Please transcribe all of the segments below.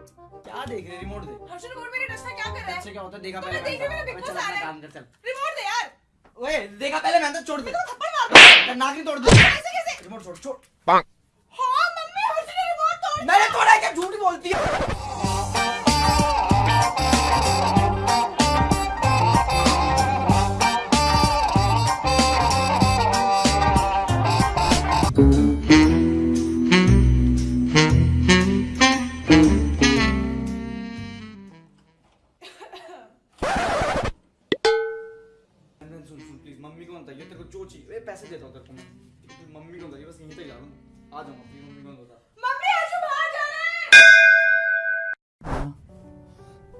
क्या देख रहे रिमोट दे हर्षल रिमोट मेरे नशा क्या कर रहा है? अच्छा क्या होता है? देखा पहले देख मैंने मेरा तो। बॉस आ रहा है? काम कर चल। रिमोट दे यार। ओए देखा पहले मैं तो छोड़ दे। थप्पड़ मार दूँगा नाक तोड़ दे कैसे कैसे? रिमोट छोड़ छोड़। हाँ मम्मी हर्षल ने रिमोट तोड़। मैंने तोड़ा है क्या? झूठ बोलती है? ये तेरे को जो चाहिए पैसे देता हूँ तेरे को मैं मम्मी को बता बस यहीं तक जा रहा हूँ आ जाऊँगा प्लीज़ मम्मी को बता मम्मी हर्षल बाहर जाना है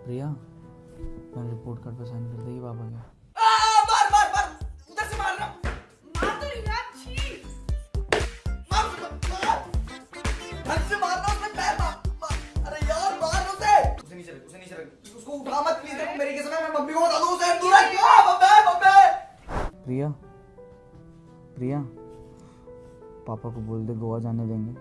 प्रिया मैंने रिपोर्ट कार्ड पर साइन कर दी पापा के आ, मार मार मार उधर से मार रहा हूँ मार तो नहीं यार छी मार मार ढंग से मारना उसमें पैर मार मार। अरे यार मार उसे उसे नीचे रख उसे नीचे रख उसको उठा मत प्लीज़ मेरे के समय मैं मम्मी को बता दूँ उसे दूर मम्मी प्रिया प्रिया पापा को बोल दे गोवा जाने देंगे।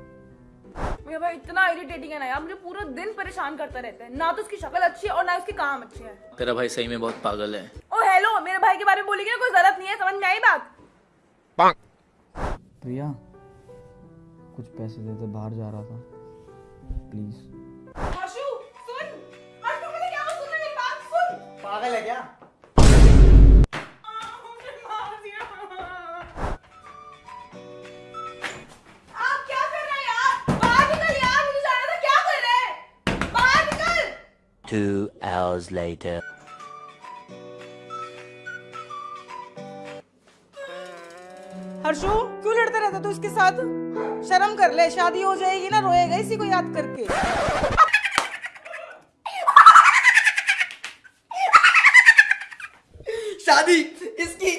मेरा भाई इतना इरिटेटिंग है ना यार मुझे पूरा दिन परेशान करता रहता है। ना तो उसकी शक्ल अच्छी है और ना उसके काम अच्छे हैं। तेरा भाई सही में बहुत पागल है। ओ हेलो मेरे भाई के बारे में बोलेगी ना कोई ज़रूरत नहीं है समझ में आई बात? प्रिया कुछ पैसे दे दे बाहर जा रहा था। प्लीज़ हर्षु सुन। हर्षु मुझे क्या हुआ? सुन मेरी बात सुन। पागल है क्या? Two hours later. हर्षु क्यों लड़ता रहता तू इसके साथ? शर्म कर ले शादी हो जाएगी ना रोएगा इसी को याद करके। शादी इसकी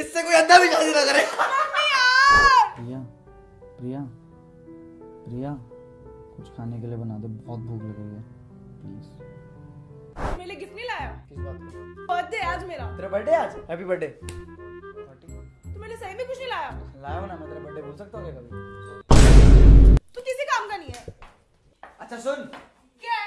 इससे कोई अंधा भी शादी ना करे। प्रिया प्रिया प्रिया कुछ खाने के लिए बना दे बहुत भूख लग रही है। लिए गिफ्ट नहीं लाया? किस बात बर्थडे आज मेरा। तेरा बर्थडे आज? हैप्पी बर्थडे तू मेरे सही में कुछ नहीं लाया? लाया ना मैं तेरा बर्थडे भूल सकता हूँ क्या कभी? तू किसी काम का नहीं है। अच्छा सुन। क्या